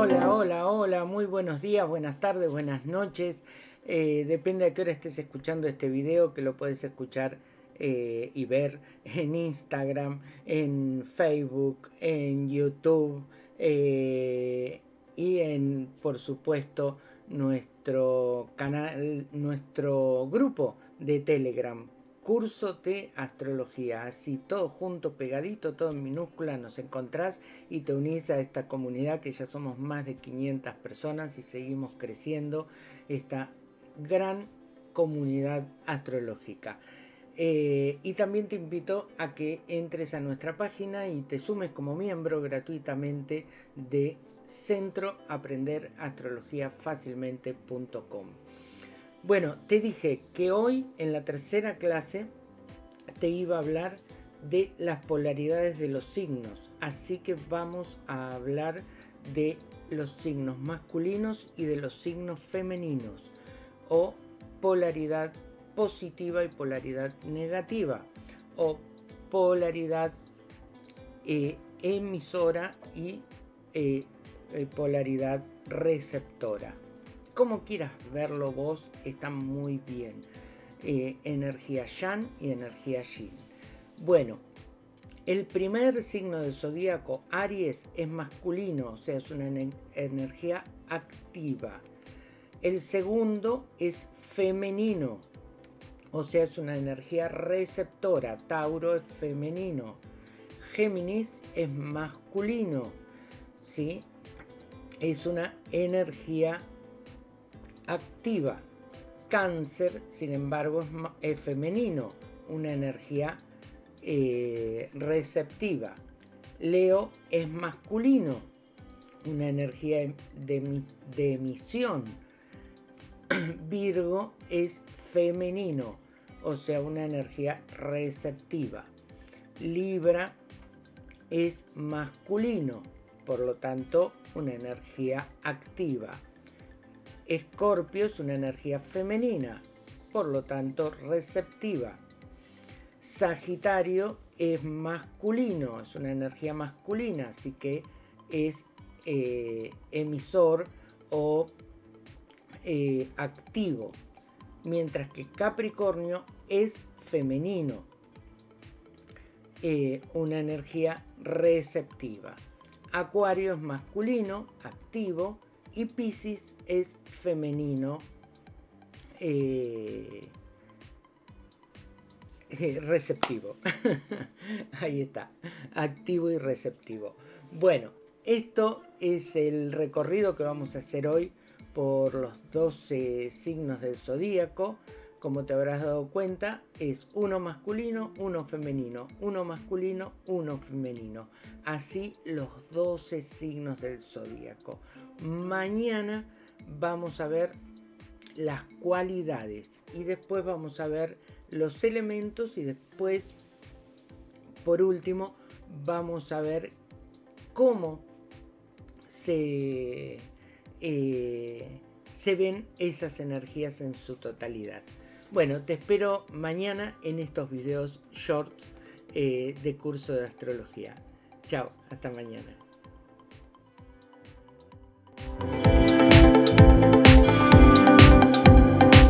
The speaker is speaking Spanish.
Hola, hola, hola, muy buenos días, buenas tardes, buenas noches. Eh, depende de qué hora estés escuchando este video, que lo puedes escuchar eh, y ver en Instagram, en Facebook, en YouTube eh, y en, por supuesto, nuestro canal, nuestro grupo de Telegram curso de astrología. Así todo junto, pegadito, todo en minúscula nos encontrás y te unís a esta comunidad que ya somos más de 500 personas y seguimos creciendo esta gran comunidad astrológica. Eh, y también te invito a que entres a nuestra página y te sumes como miembro gratuitamente de Centro Aprender Astrología Fácilmente.com. Bueno, te dije que hoy en la tercera clase te iba a hablar de las polaridades de los signos. Así que vamos a hablar de los signos masculinos y de los signos femeninos. O polaridad positiva y polaridad negativa. O polaridad eh, emisora y eh, eh, polaridad receptora como quieras verlo vos, está muy bien. Eh, energía Yang y energía Yin. Bueno, el primer signo del zodíaco, Aries, es masculino, o sea, es una energía activa. El segundo es femenino, o sea, es una energía receptora. Tauro es femenino. Géminis es masculino, ¿sí? Es una energía activa. Cáncer, sin embargo, es, femenino, una energía eh, receptiva. Leo es masculino, una energía de, de emisión. Virgo es femenino, o sea, una energía receptiva. Libra es masculino, por lo tanto, una energía activa. Escorpio es una energía femenina, por lo tanto receptiva. Sagitario es masculino, es una energía masculina, así que es eh, emisor o eh, activo. Mientras que Capricornio es femenino, eh, una energía receptiva. Acuario es masculino, activo, y Pisces es femenino eh, eh, receptivo. Ahí está, activo y receptivo. Bueno, esto es el recorrido que vamos a hacer hoy por los 12 signos del zodíaco como te habrás dado cuenta, es uno masculino, uno femenino, uno masculino, uno femenino. Así los 12 signos del zodíaco. Mañana vamos a ver las cualidades y después vamos a ver los elementos y después, por último, vamos a ver cómo se, eh, se ven esas energías en su totalidad. Bueno, te espero mañana en estos videos short eh, de curso de astrología. Chao, hasta mañana.